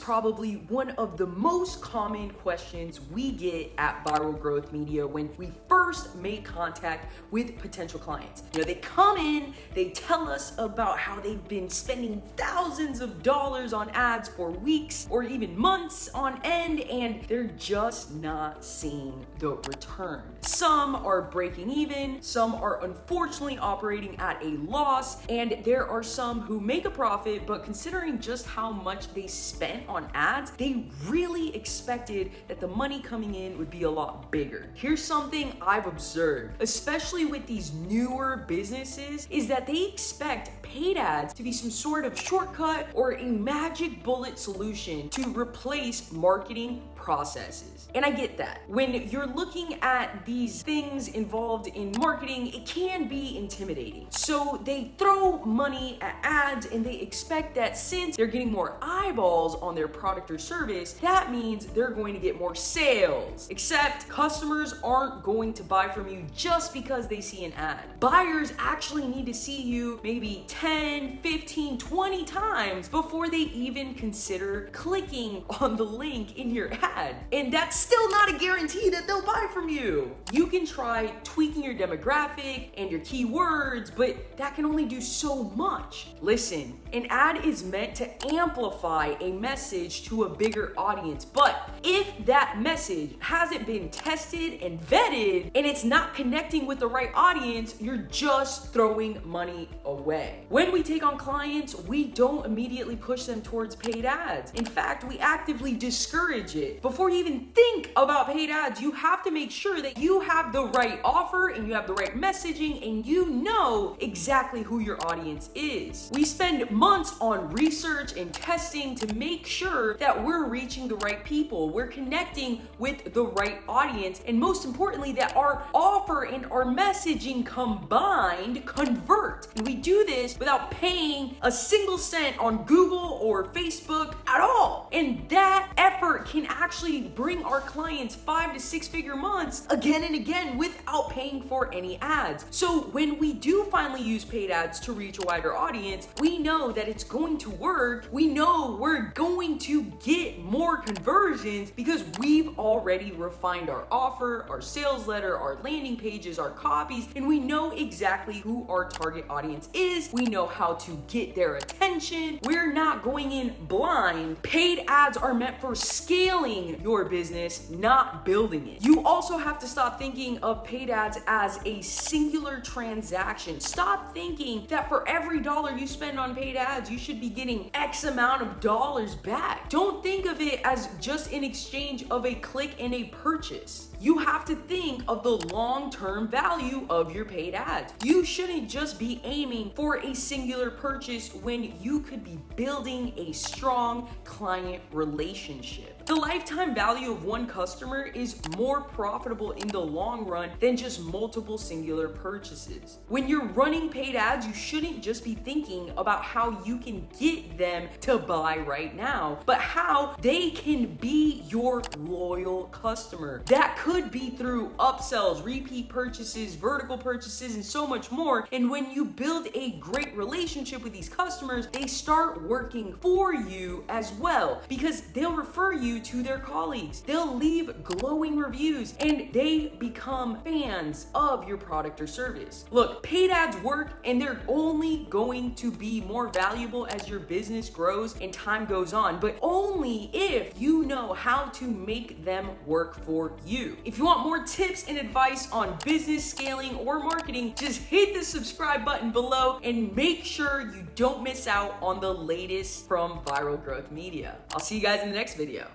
probably one of the most common questions we get at Viral Growth Media when we first make contact with potential clients. You know, they come in, they tell us about how they've been spending thousands of dollars on ads for weeks or even months on end, and they're just not seeing the return. Some are breaking even, some are unfortunately operating at a loss, and there are some who make a profit, but considering just how much they spent on ads, they really expected that the money coming in would be a lot bigger. Here's something I've observed, especially with these newer businesses, is that they expect paid ads to be some sort of shortcut or a magic bullet solution to replace marketing processes. And I get that. When you're looking at these things involved in marketing, it can be intimidating. So they throw money at ads and they expect that since they're getting more eyeballs on their product or service, that means they're going to get more sales. Except customers aren't going to buy from you just because they see an ad. Buyers actually need to see you maybe 10, 15, 20 times before they even consider clicking on the link in your ad. And that's still not a guarantee that they'll buy from you. You can try tweaking your demographic and your keywords, but that can only do so much. Listen, an ad is meant to amplify a message to a bigger audience, but if that message hasn't been tested and vetted and it's not connecting with the right audience, you're just throwing money away. When we take on clients, we don't immediately push them towards paid ads. In fact, we actively discourage it. Before you even think about paid ads, you have to make sure that you have the right offer and you have the right messaging and you know exactly who your audience is. We spend months on research and testing to make sure that we're reaching the right people, we're connecting with the right audience, and most importantly, that our offer and our messaging combined convert. And we do this without paying a single cent on Google or Facebook at all. And that effort can actually bring our clients five to six figure months again and again without paying for any ads. So when we do finally use paid ads to reach a wider audience, we know that it's going to work. We know we're going to get more conversions because we've already refined our offer, our sales letter, our landing pages, our copies, and we know exactly who our target audience is. We know how to get their attention. We're not going in blind. Paid ads are meant for scaling your business, not building it. You also have to stop thinking of paid ads as a singular transaction. Stop thinking that for every dollar you spend on paid ads, you should be getting X amount of dollars back. Don't think of it as just in exchange of a click and a purchase you have to think of the long-term value of your paid ads. You shouldn't just be aiming for a singular purchase when you could be building a strong client relationship. The lifetime value of one customer is more profitable in the long run than just multiple singular purchases. When you're running paid ads, you shouldn't just be thinking about how you can get them to buy right now, but how they can be your loyal customer. That could be through upsells, repeat purchases, vertical purchases, and so much more. And when you build a great relationship with these customers, they start working for you as well because they'll refer you to their colleagues. They'll leave glowing reviews and they become fans of your product or service. Look, paid ads work and they're only going to be more valuable as your business grows and time goes on, but only if you know how to make them work for you. If you want more tips and advice on business scaling or marketing, just hit the subscribe button below and make sure you don't miss out on the latest from Viral Growth Media. I'll see you guys in the next video.